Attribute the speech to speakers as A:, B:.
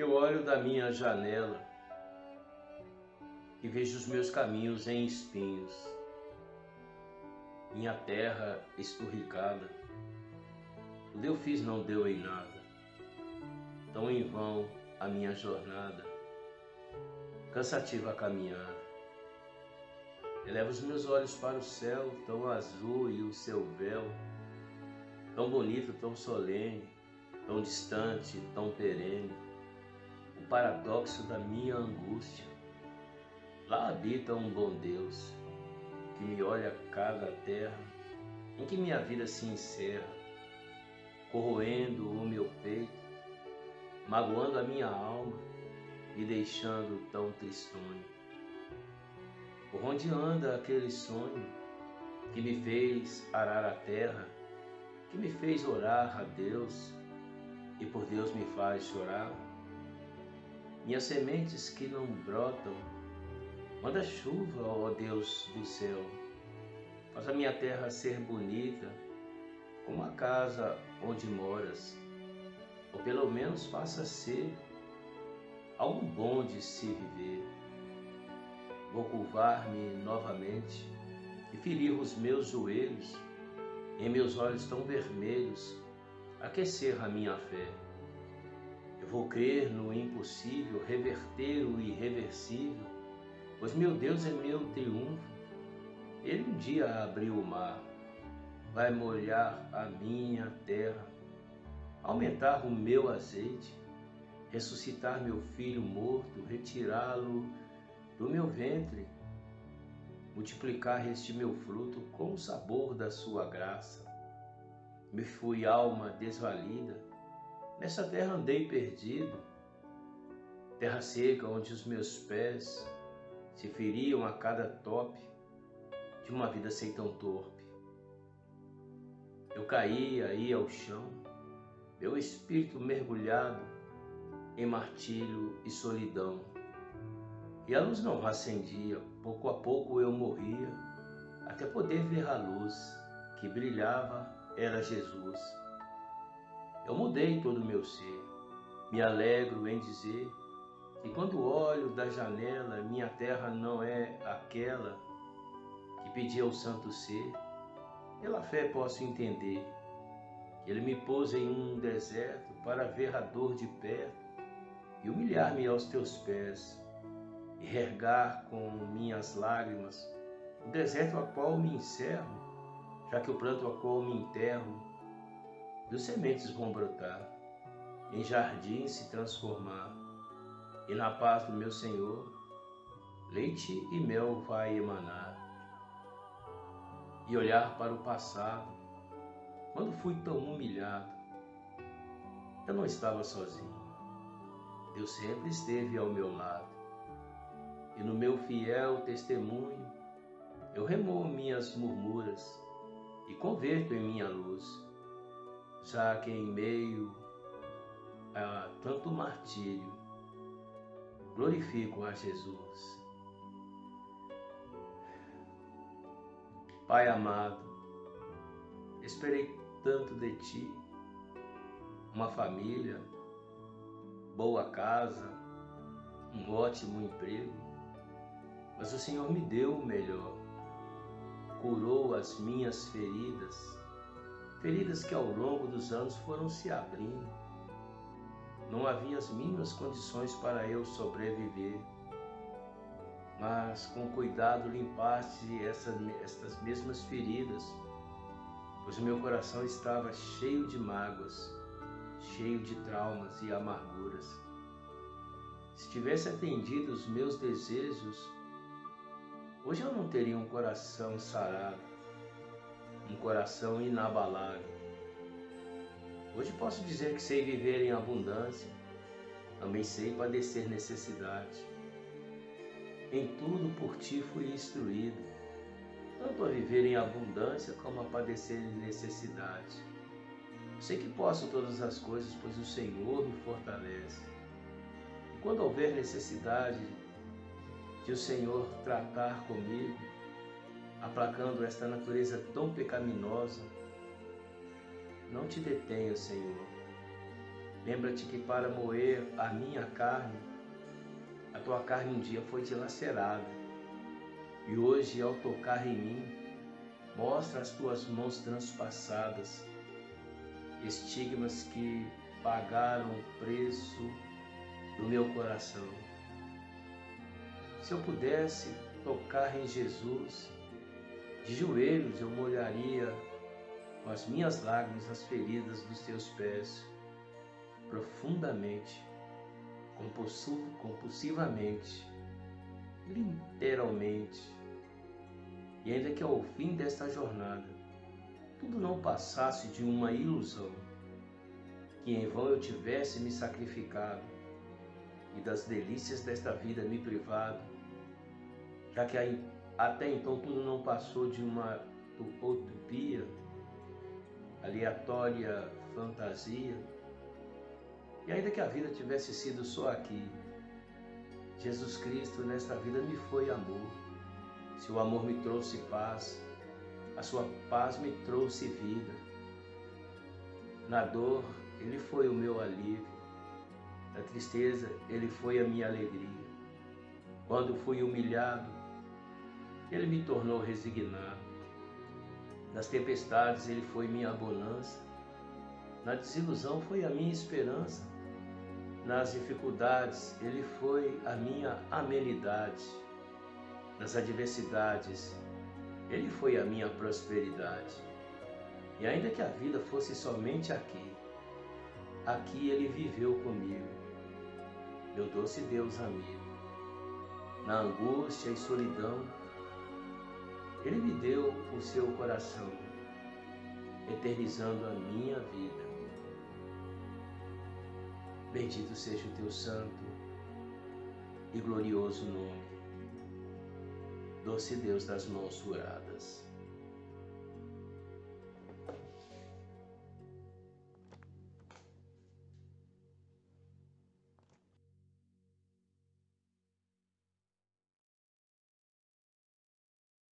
A: Eu olho da minha janela e vejo os meus caminhos em espinhos, minha terra esturricada. Tudo eu fiz não deu em nada, tão em vão a minha jornada, cansativa a caminhada. Elevo os meus olhos para o céu, tão azul e o seu véu, tão bonito, tão solene, tão distante, tão perene paradoxo da minha angústia. Lá habita um bom Deus que me olha cada terra em que minha vida se encerra, corroendo o meu peito, magoando a minha alma e deixando tão tristonho. Por onde anda aquele sonho que me fez arar a terra, que me fez orar a Deus e por Deus me faz chorar? Minhas sementes que não brotam. Manda chuva, ó Deus do céu. Faz a minha terra ser bonita, como a casa onde moras. Ou pelo menos faça ser algo bom de se viver. Vou curvar-me novamente e ferir os meus joelhos, em meus olhos tão vermelhos, aquecer a minha fé. Vou crer no impossível, reverter o irreversível, pois meu Deus é meu triunfo. Ele um dia abriu o mar, vai molhar a minha terra, aumentar o meu azeite, ressuscitar meu filho morto, retirá-lo do meu ventre, multiplicar este meu fruto com o sabor da sua graça. Me fui alma desvalida, Nessa terra andei perdido, terra seca onde os meus pés se feriam a cada tope de uma vida sem tão torpe. Eu caía aí ao chão, meu espírito mergulhado em martírio e solidão. E a luz não acendia, pouco a pouco eu morria, até poder ver a luz que brilhava, era Jesus. Eu mudei todo o meu ser. Me alegro em dizer que quando olho da janela, minha terra não é aquela que pedi ao santo ser. Pela fé posso entender que ele me pôs em um deserto para ver a dor de perto e humilhar-me aos teus pés e regar com minhas lágrimas o deserto a qual me encerro, já que o pranto a qual me enterro dos sementes vão brotar, em jardins se transformar, e na paz do meu Senhor, leite e mel vai emanar. E olhar para o passado, quando fui tão humilhado, eu não estava sozinho. Deus sempre esteve ao meu lado. E no meu fiel testemunho, eu remoo minhas murmuras e converto em minha luz já que em meio a tanto martírio, glorifico a Jesus. Pai amado, esperei tanto de Ti, uma família, boa casa, um ótimo emprego, mas o Senhor me deu o melhor, curou as minhas feridas, feridas que ao longo dos anos foram se abrindo. Não havia as mínimas condições para eu sobreviver, mas com cuidado limpaste essa, estas mesmas feridas, pois o meu coração estava cheio de mágoas, cheio de traumas e amarguras. Se tivesse atendido os meus desejos, hoje eu não teria um coração sarado um coração inabalável. Hoje posso dizer que sei viver em abundância, também sei padecer necessidade. Em tudo por ti fui instruído, tanto a viver em abundância como a padecer necessidade. Sei que posso todas as coisas, pois o Senhor me fortalece. E quando houver necessidade de o Senhor tratar comigo, aplacando esta natureza tão pecaminosa. Não te detenha, Senhor. Lembra-te que para moer a minha carne, a tua carne um dia foi dilacerada. E hoje, ao tocar em mim, mostra as tuas mãos transpassadas, estigmas que pagaram o preço do meu coração. Se eu pudesse tocar em Jesus, de joelhos eu molharia com as minhas lágrimas as feridas dos teus pés, profundamente, compulsivamente, literalmente. E ainda que ao fim desta jornada tudo não passasse de uma ilusão, que em vão eu tivesse me sacrificado e das delícias desta vida me privado, já que até então tudo não passou de uma utopia, aleatória fantasia, e ainda que a vida tivesse sido só aqui, Jesus Cristo nesta vida me foi amor. Se o amor me trouxe paz, a sua paz me trouxe vida. Na dor, ele foi o meu alívio. Na tristeza, ele foi a minha alegria. Quando fui humilhado, ele me tornou resignado. Nas tempestades, ele foi minha bonança. Na desilusão, foi a minha esperança. Nas dificuldades, ele foi a minha amenidade. Nas adversidades, ele foi a minha prosperidade. E ainda que a vida fosse somente aqui, aqui ele viveu comigo. Meu doce Deus amigo. Na angústia e solidão, ele me deu o seu coração, eternizando a minha vida. Bendito seja o teu santo e glorioso nome, doce Deus das mãos juradas.